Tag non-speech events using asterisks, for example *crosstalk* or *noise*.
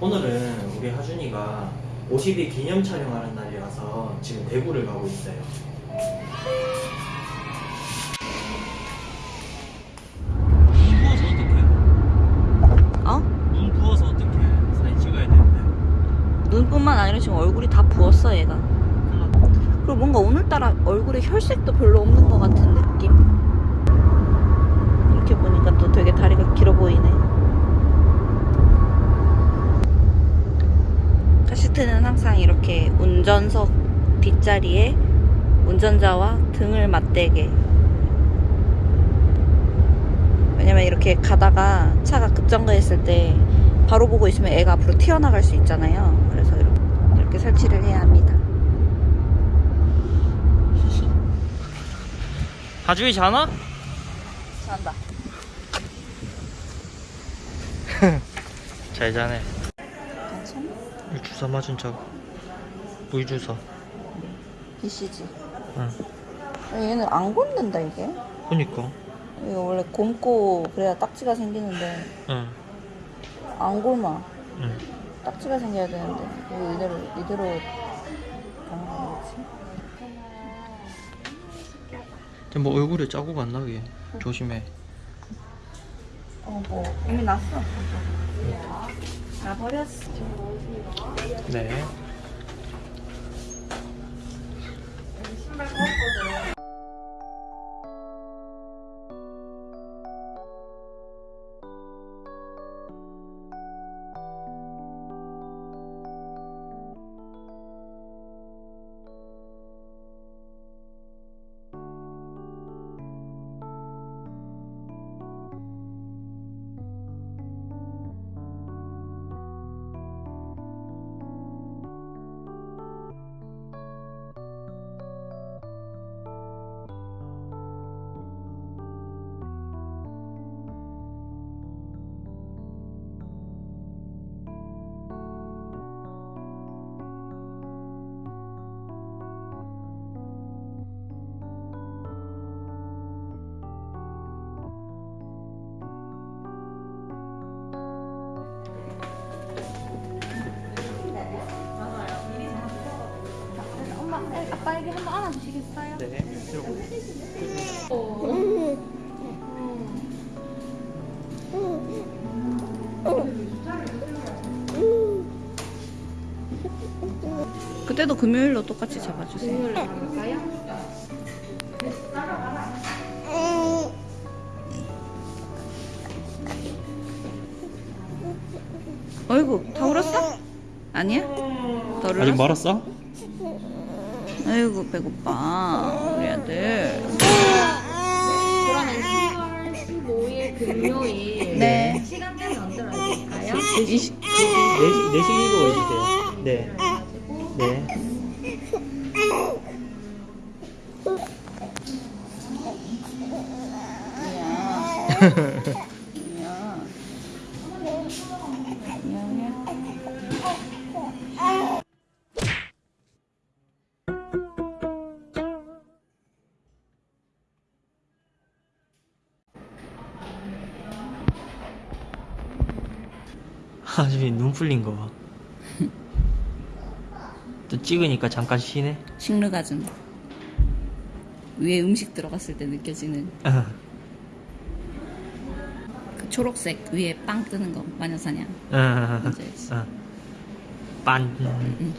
오늘은 우리 하준이가 50일 기념 촬영하는 날이라서 지금 대구를 가고 있어요. 눈 부어서 어떡해? 어? 눈 부어서 어떡해? 사진 찍어야 되는데. 눈뿐만 아니라 지금 얼굴이 다 부었어 얘가 그리고 뭔가 오늘따라 얼굴에 혈색도 별로 없는 것 같은 느낌 이렇게 보니까 또 되게 다리가 길어 보이네 카시트는 항상 이렇게 운전석 뒷자리에 운전자와 등을 맞대게 왜냐면 이렇게 가다가 차가 급정거했을 때 바로 보고 있으면 애가 앞으로 튀어나갈 수 있잖아요. 그래서 이렇게, 이렇게 설치를 해야 합니다. 하준이 자나? 잘한다. *laughs* 잘 자네. 주사 맞은 척. 물 주사. BCG. 응. 얘는 안 곪는다 이게. 그니까. 이거 원래 곪고 그래야 딱지가 생기는데 응. 안 곪아. 응. 딱지가 생겨야 되는데 이거 이대로 이대로 가는 거지. 근데 뭐 얼굴에 자국 안 나게 조심해. 어뭐 이미 났어. 나 버렸어. 네. mejor. 아빠에게 한번 안아주시겠어요? 네. 들고. 그때도 금요일로 똑같이 잡아주세요. 갈까요? 어이구 다 울었어? 아니야? 덜 아직 울었어? 말았어? 아이고 배고파 우리 아들. 그러면 10월 15일 금요일 네. 시간대는 언제로 해드릴까요? 20, 내시 내시기로 해주세요. 네. 네. *laughs* 하준이 눈 풀린 거 봐. 또 찍으니까 잠깐 쉬네. 식르가즘. 위에 음식 들어갔을 때 느껴지는 어. *laughs* 그 초록색 위에 빵 뜨는 거 마녀사냥. 응.